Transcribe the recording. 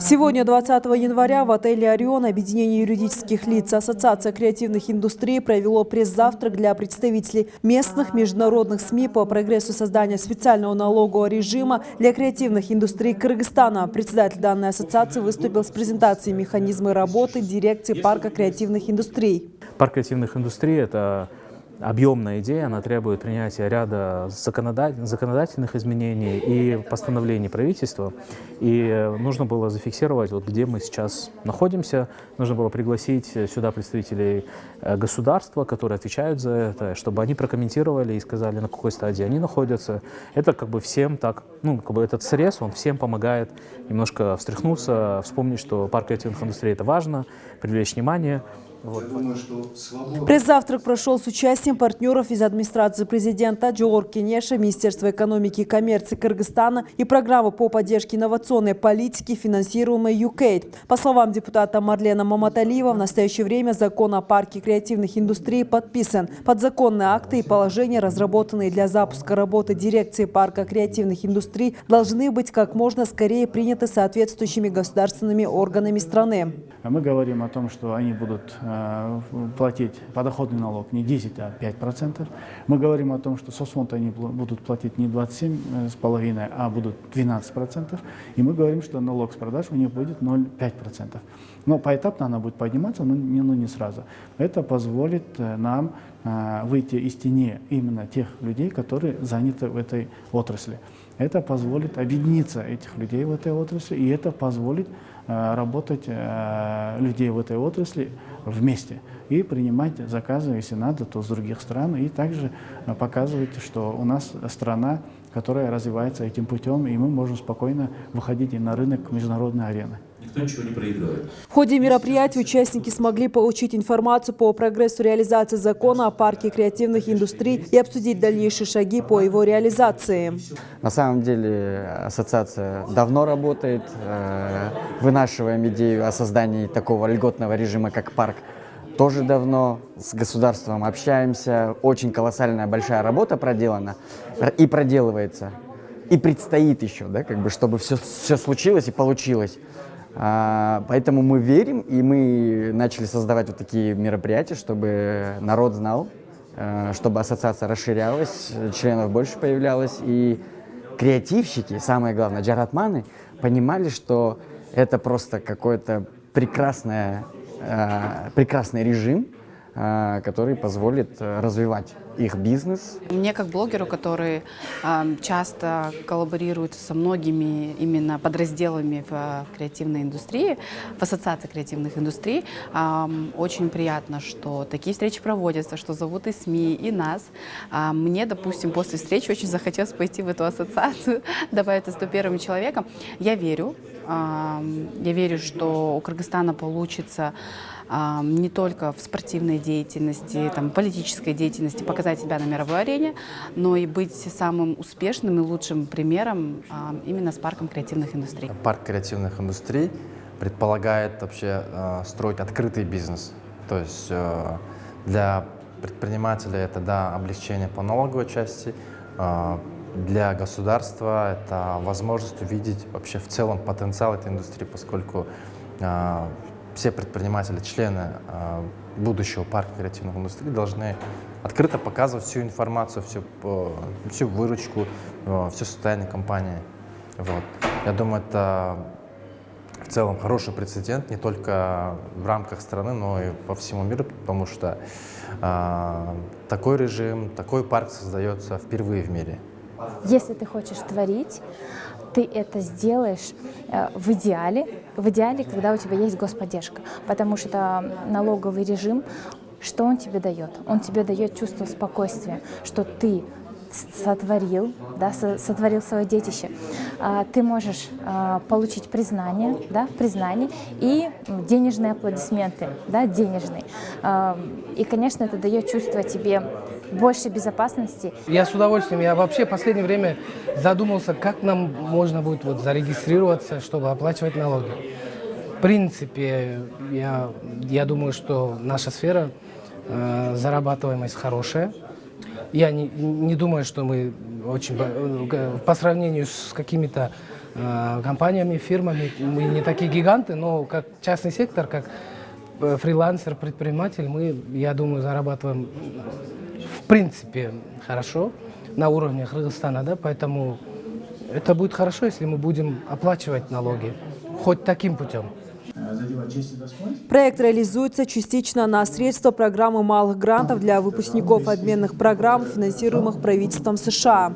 Сегодня, 20 января, в отеле «Орион» Объединение юридических лиц Ассоциация креативных индустрий провело пресс-завтрак для представителей местных международных СМИ по прогрессу создания специального налогового режима для креативных индустрий Кыргызстана. Председатель данной ассоциации выступил с презентацией механизма работы дирекции парка креативных индустрий. Парк креативных индустрий – это объемная идея, она требует принятия ряда законодатель- законодательных изменений и постановлений правительства. И э, нужно было зафиксировать, вот где мы сейчас находимся. Нужно было пригласить сюда представителей э, государства, которые отвечают за это, чтобы они прокомментировали и сказали, на какой стадии они находятся. Это как бы всем так, ну, как бы этот срез, он всем помогает немножко встряхнуться, вспомнить, что парк креативных индустрий – это важно, привлечь внимание. Вот. Пресс-завтрак прошел с участием партнеров из администрации президента Джоур Кенеша, Министерства экономики и коммерции Кыргызстана и программы по поддержке инновационной политики, финансируемой UKAID. По словам депутата Марлена Маматалиева, в настоящее время закон о парке креативных индустрий подписан. Подзаконные акты и положения, разработанные для запуска работы дирекции парка креативных индустрий, должны быть как можно скорее приняты соответствующими государственными органами страны. А Мы говорим о том, что они будут э, платить подоходный налог не 10, а 5 процентов. Мы говорим о том, что соцфонд они будут платить не 27,5, а будут 12 процентов. И мы говорим, что налог с продаж у них будет 0,5 процентов. Но поэтапно она будет подниматься, но не, но не сразу. Это позволит э, нам э, выйти из тени именно тех людей, которые заняты в этой отрасли. Это позволит объединиться этих людей в этой отрасли, и это позволит э, работать э, людей в этой отрасли вместе и принимать заказы, если надо, то с других стран, и также э, показывать, что у нас страна, которая развивается этим путем, и мы можем спокойно выходить и на рынок международной арены. Никто ничего не проигрывает. В ходе мероприятия участники смогли получить информацию по прогрессу реализации закона о парке креативных индустрий и обсудить дальнейшие шаги по его реализации. На самом деле ассоциация давно работает, э, вынашиваем идею о создании такого льготного режима, как парк. Тоже давно с государством общаемся, очень колоссальная большая работа проделана и проделывается. И предстоит еще, да, как бы, чтобы все, все случилось и получилось. А, Поэтому мы верим, и мы начали создавать вот такие мероприятия, чтобы народ знал, э, чтобы ассоциация расширялась, членов больше появлялось, и креативщики, самое главное, джаратманы, понимали, что это просто какой-то э, прекрасный режим, который позволит э, развивать их бизнес, Мне как блогеру, который ам, часто коллаборирует со многими именно подразделами в а, креативной индустрии, в ассоциации креативных индустрий, очень приятно, что такие встречи проводятся, что зовут и СМИ, и нас. А, Мне, допустим, после встречи очень захотелось пойти в эту ассоциацию, добавиться 101 человеком. Я верю, я верю, что у Кыргызстана получится не только в спортивной деятельности, там, политической деятельности показать себя на мировой арене, но и быть самым успешным и лучшим примером именно с парком креативных индустрий. Парк креативных индустрий предполагает вообще э, строить открытый бизнес. То есть э, для предпринимателя это да, облегчение по налоговой части, э, для государства это возможность увидеть вообще в целом потенциал этой индустрии, поскольку э, все предприниматели, члены э, будущего парка креативных индустрий должны открыто показывать всю информацию, всю, э, всю выручку, э, все состояние компании. Вот. Я думаю, это в целом хороший прецедент не только в рамках страны, но и по всему миру, потому что э, такой режим, такой парк создается впервые в мире. Если ты хочешь творить, ты это сделаешь э, в идеале, в идеале, когда у тебя есть господдержка, потому что налоговый режим, что он тебе дает? Он тебе дает чувство спокойствия, что ты сотворил, да, со- сотворил свое детище, А, ты можешь а, получить признание, да, признание и денежные аплодисменты, да, денежные. И, конечно, это дает чувство тебе больше безопасности, Я с удовольствием, я вообще в последнее время задумался, как нам можно будет вот зарегистрироваться, чтобы оплачивать налоги. В принципе, я, я думаю, что наша сфера, э, зарабатываемость хорошая. Я не, не думаю, что мы очень, э, по сравнению с какими-то э, компаниями, фирмами. Мы не такие гиганты, но как частный сектор, как э, фрилансер, предприниматель, мы, я думаю, зарабатываем принципе хорошо на уровне Кыргызстана, да, поэтому это будет хорошо, если мы будем оплачивать налоги, хоть таким путем. Проект реализуется частично на средства программы малых грантов для выпускников обменных программ, финансируемых правительством США.